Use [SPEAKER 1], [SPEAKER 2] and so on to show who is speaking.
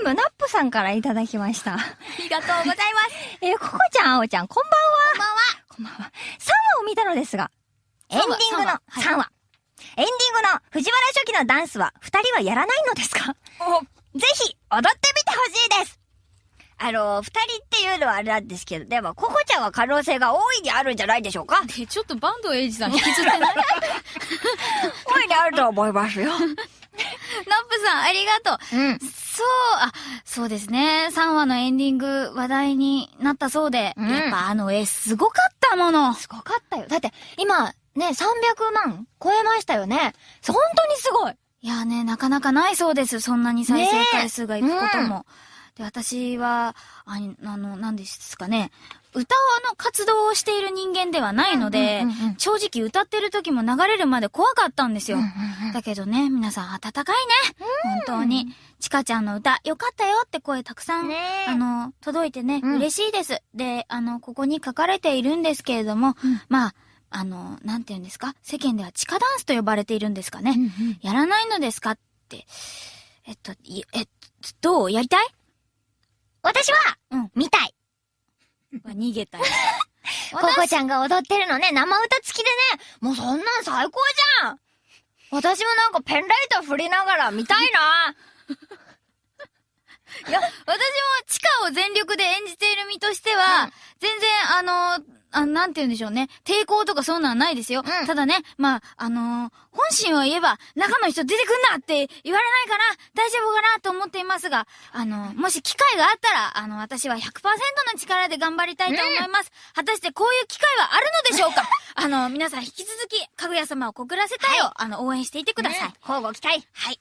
[SPEAKER 1] ームナップさんからいただきました。
[SPEAKER 2] ありがとうございます。
[SPEAKER 1] えー、ココちゃん、あおちゃん、こんばんは。
[SPEAKER 2] こんばんは。
[SPEAKER 1] こんばんは。3話を見たのですが、エンディングの
[SPEAKER 2] 三話はい
[SPEAKER 1] 3話。エンディングの藤原初期のダンスは2人はやらないのですか？ぜひ踊ってみてほしいですあの、二人っていうのはあれなんですけど、でも、ココちゃんは可能性が大いにあるんじゃないでしょうか？
[SPEAKER 2] で、ちょっと坂東英二さん 引きずってない
[SPEAKER 1] 大いにあると思いますよ。
[SPEAKER 2] ナップさん、ありがとう。
[SPEAKER 1] うん。
[SPEAKER 2] そう、あ、そうですね。3話のエンディング話題になったそうで、
[SPEAKER 1] うん
[SPEAKER 2] やっぱあの絵すごかったもの。
[SPEAKER 1] すごかったよ。だって、今、ね、300万超えましたよね。本当にすごい。
[SPEAKER 2] いやね、なかなかないそうです。そんなに再生回数がいくこと
[SPEAKER 1] ね
[SPEAKER 2] も。で、私は、ああの、何ですかね。歌の活動をしている人間ではないので、
[SPEAKER 1] うんうんうんうん
[SPEAKER 2] 正直歌ってる時も流れるまで怖かったんですよ。
[SPEAKER 1] うんうんうん
[SPEAKER 2] だけどね、皆さん温かいね。本当に。ちかちゃんの歌、よかったよって声たくさん、あの、届いてね、
[SPEAKER 1] うん
[SPEAKER 2] 嬉しいです。で、あの、ここに書かれているんですけれども、
[SPEAKER 1] うん
[SPEAKER 2] まあ、あの、なんて言うんですか？世間では地下ダンスと呼ばれているんですかね。
[SPEAKER 1] うんうん
[SPEAKER 2] やらないのですか？って。えっと、いえっと、どう？やりたい？
[SPEAKER 1] 私は、
[SPEAKER 2] うん。
[SPEAKER 1] 見たい。
[SPEAKER 2] 逃げたよ。
[SPEAKER 1] ココちゃんが踊ってるのね、生歌付きでね、もうそんなん最高じゃん。私もなんかペンライト振りながら見たいな。
[SPEAKER 2] いや、私も地下を全力で演じている身としては、
[SPEAKER 1] うん。
[SPEAKER 2] 全然、あの、あなんて言うんでしょうね。抵抗とかそんなんないですよ。
[SPEAKER 1] うん
[SPEAKER 2] ただね、まあ、あのー本心を言えば、中の人出てくんなって言われないかな大丈夫かなと思っていますが、あのもし機会があったら、あの、私は100%の力で頑張りたいと思います。果たしてこういう機会はあるのでしょうか？あの、皆さん引き続き、かぐや様を告らせたいを、あの、応援していてください。
[SPEAKER 1] 交互期待。
[SPEAKER 2] はい。